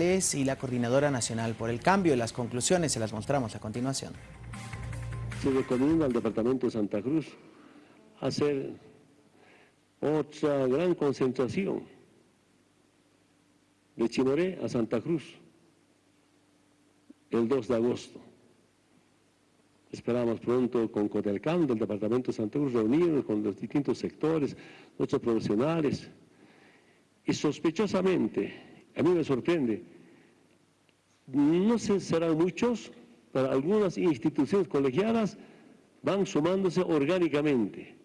y la Coordinadora Nacional por el Cambio. Las conclusiones se las mostramos a continuación. Se recomienda al Departamento de Santa Cruz hacer otra gran concentración de Chinoré a Santa Cruz el 2 de agosto. Esperamos pronto con Codelcam del Departamento de Santa Cruz reunirnos con los distintos sectores, nuestros profesionales. Y sospechosamente, a mí me sorprende, no sé, serán muchos, pero algunas instituciones colegiadas van sumándose orgánicamente.